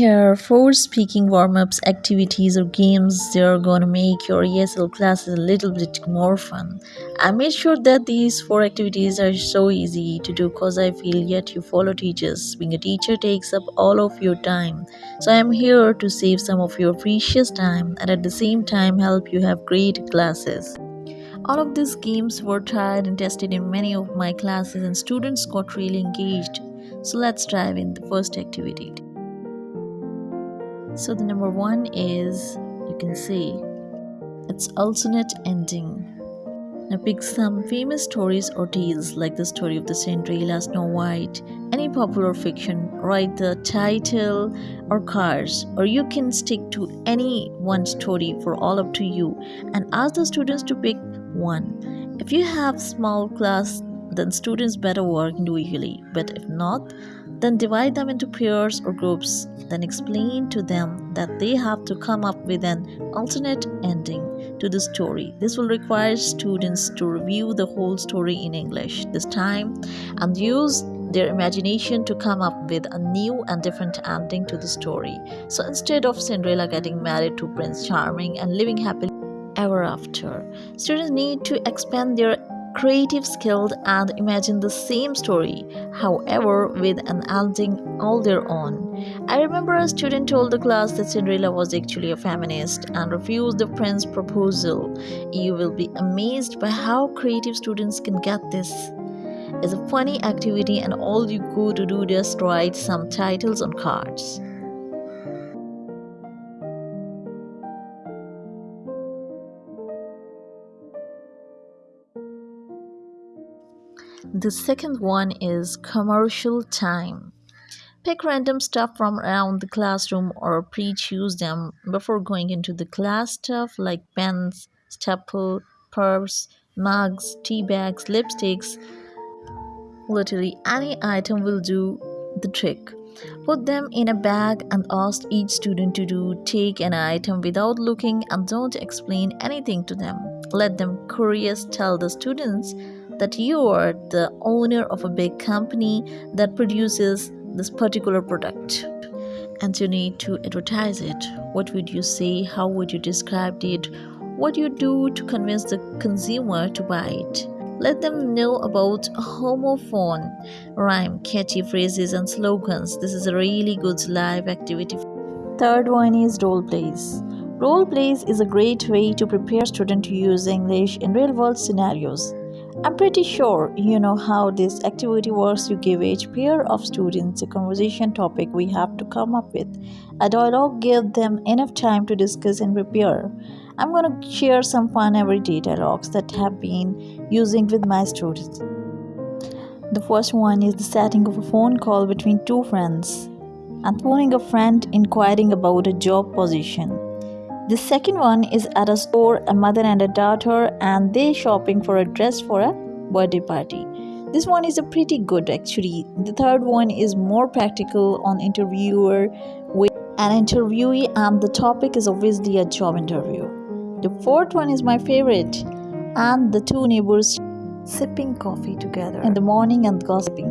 Here, are four speaking warm ups, activities, or games they are gonna make your ESL classes a little bit more fun. I made sure that these four activities are so easy to do because I feel yet you follow teachers. Being a teacher takes up all of your time. So I am here to save some of your precious time and at the same time help you have great classes. All of these games were tried and tested in many of my classes and students got really engaged. So let's dive in the first activity. So the number one is you can see it's alternate ending. Now pick some famous stories or tales like the story of the Cinderella, Snow White, any popular fiction, write the title or cards, or you can stick to any one story for all up to you and ask the students to pick one. If you have small class, then students better work individually, but if not, then divide them into pairs or groups. Then explain to them that they have to come up with an alternate ending to the story. This will require students to review the whole story in English this time and use their imagination to come up with a new and different ending to the story. So instead of Cinderella getting married to Prince Charming and living happily ever after, students need to expand their creative skills and imagine the same story, however, with an ending all their own. I remember a student told the class that Cinderella was actually a feminist and refused the prince's proposal. You will be amazed by how creative students can get this. It's a funny activity, and all you go to do just write some titles on cards. The second one is commercial time. Pick random stuff from around the classroom or pre-choose them before going into the class stuff like pens, staple, purse, mugs, tea bags, lipsticks. Literally any item will do the trick. Put them in a bag and ask each student to do take an item without looking and don't explain anything to them. Let them curious tell the students that you are the owner of a big company that produces this particular product. And you need to advertise it. What would you say? How would you describe it? What do you do to convince the consumer to buy it? Let them know about homophone rhyme catchy phrases and slogans. This is a really good live activity. Third one is role plays. Role plays is a great way to prepare students to use english in real world scenarios I'm pretty sure you know how this activity works. You give each pair of students a conversation topic we have to come up with. A dialogue give them enough time to discuss and prepare. I'm going to share some fun everyday dialogues that have been using with my students. The first one is the setting of a phone call between two friends and phoning a friend inquiring about a job position. The second one is at a store, a mother and a daughter, and they shopping for a dress for a birthday party. This one is a pretty good actually. The third one is more practical on interviewer with an interviewee, and the topic is obviously a job interview. The fourth one is my favorite, and the two neighbors sipping coffee together in the morning and gossiping.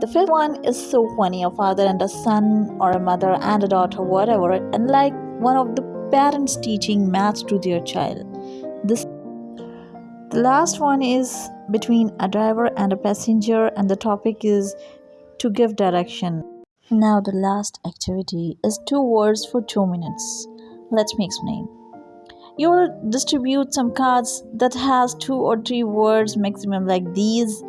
The fifth one is so funny a father and a son, or a mother and a daughter, whatever, and like one of the parents teaching maths to their child. This the last one is between a driver and a passenger and the topic is to give direction. Now the last activity is two words for 2 minutes. Let me explain. You will distribute some cards that has two or three words maximum like these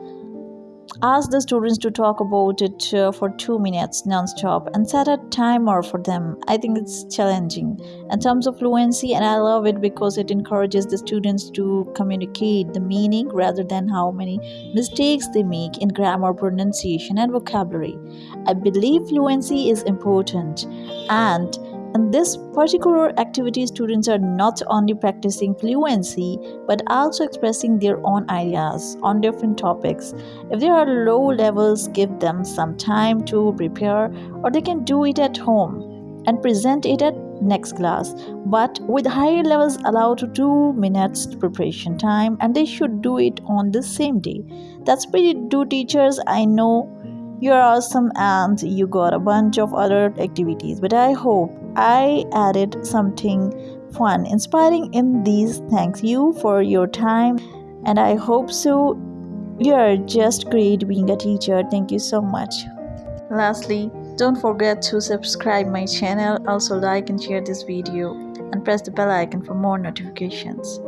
Ask the students to talk about it uh, for two minutes non-stop and set a timer for them. I think it's challenging. In terms of fluency, and I love it because it encourages the students to communicate the meaning rather than how many mistakes they make in grammar, pronunciation, and vocabulary. I believe fluency is important and in this particular activity, students are not only practicing fluency but also expressing their own ideas on different topics. If there are low levels, give them some time to prepare, or they can do it at home and present it at next class. But with higher levels allow to 2 minutes preparation time and they should do it on the same day. That's pretty do teachers. I know you're awesome and you got a bunch of other activities but i hope i added something fun inspiring in these. Thanks you for your time and i hope so. You're just great being a teacher. Thank you so much. Lastly don't forget to subscribe my channel also like and share this video and press the bell icon for more notifications